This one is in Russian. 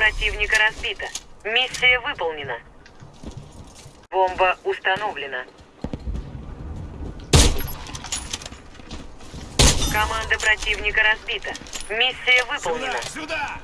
противника разбита. Миссия выполнена. Бомба установлена. Команда противника разбита. Миссия выполнена. Сюда!